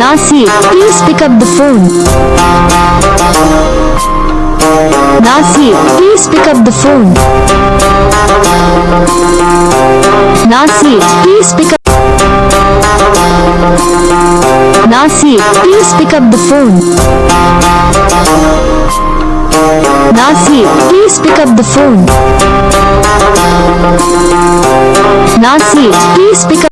Nasir, please pick up the phone. Nasi, please pick up the phone. Nasi, please pick up. Nasi, please pick up the phone. Nasi, please pick up the phone. Nasi, please pick up.